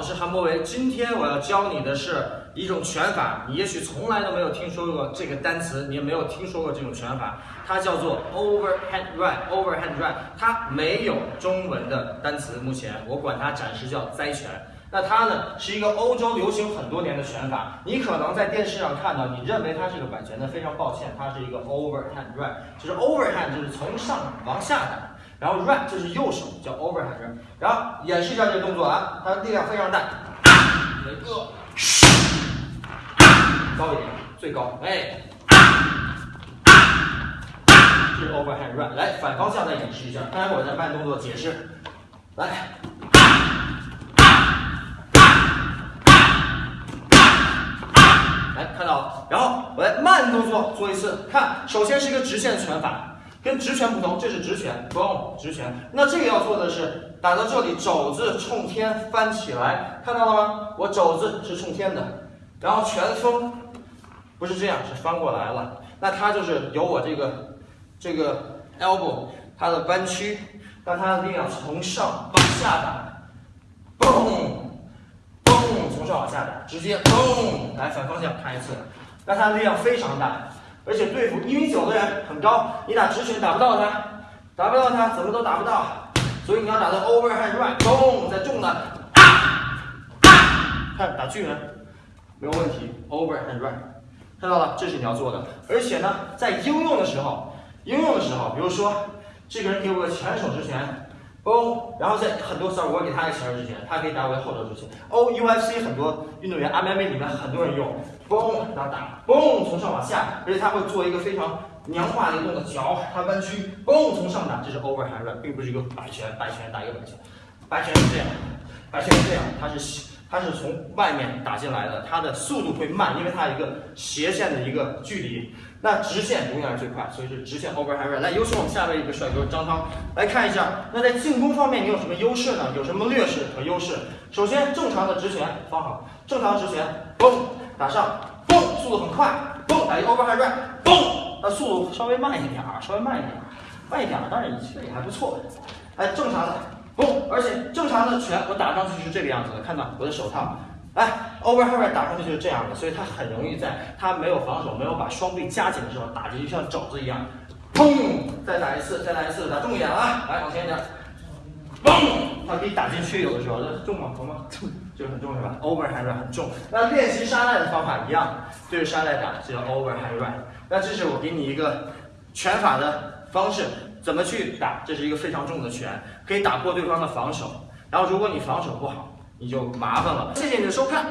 我是韩博维，今天我要教你的是一种拳法，你也许从来都没有听说过这个单词，你也没有听说过这种拳法，它叫做 overhand right，overhand right，它没有中文的单词，目前我管它暂时叫灾拳。那它呢是一个欧洲流行很多年的拳法，你可能在电视上看到，你认为它是个摆拳，那非常抱歉，它是一个 overhand right，就是 overhand 就是从上往下打。然后 right 就是右手，叫 overhand，然后演示一下这个动作啊，它的力量非常大，一个，高一点，最高，哎，这是 overhand run，来反方向再演示一下，待会儿再慢动作解释，来，来看到，然后我来慢动作做一次，看，首先是一个直线拳法。跟直拳不同，这是直拳，嘣，直拳。那这个要做的是打到这里，肘子冲天翻起来，看到了吗？我肘子是冲天的，然后拳风不是这样，是翻过来了。那它就是由我这个这个 elbow 它的弯曲，让它的力量从上往下打，嘣，嘣，从上往下打，直接嘣，来反方向看一次，那它的力量非常大。而且对付一米九的人很高，你打直拳打不到他，打不到他，怎么都打不到。所以你要打到 overhand right，咚，再重的，看打巨人没有问题，overhand right，看到了，这是你要做的。而且呢，在应用的时候，应用的时候，比如说这个人给我个前手直拳。嘣，然后在很多时候我给他一个前手之前，他可以打我的后手之前。O U F C 很多运动员，MMA 里面很多人用，嘣，然后打，嘣，从上往下，而且他会做一个非常娘化的一个动作，脚他弯曲，嘣，从上打，这是 overhand 并不是一个摆拳，摆拳打一个摆拳，摆拳是这样，摆拳是这样，它是它是从外面打进来的，它的速度会慢，因为它有一个斜线的一个距离。那直线永远是最快，所以是直线 overhand right。来，有请我们下面一个帅哥张涛来看一下。那在进攻方面，你有什么优势呢？有什么劣势和优势？首先，正常的直拳放好，正常直拳，嘣，打上，嘣，速度很快，嘣，打一 overhand right，嘣，那速度稍微慢一点，稍微慢一点，慢一点，当然也还不错。哎，正常的，嘣，而且正常的拳我打上去是这个样子的，看到我的手套。哎，overhand 打上去就是这样的，所以他很容易在他没有防守、没有把双臂夹紧的时候，打进去像肘子一样，砰！再打一次，再来一次，打重一点啊！来，往前一点，嘣！他可以打进去，有的时候这重吗？重吗？这个很重是吧？overhand 很重。那练习沙袋的方法一样，对着沙袋打，这叫 overhand。那这是我给你一个拳法的方式，怎么去打？这是一个非常重的拳，可以打破对方的防守。然后如果你防守不好，你就麻烦了。谢谢你的收看。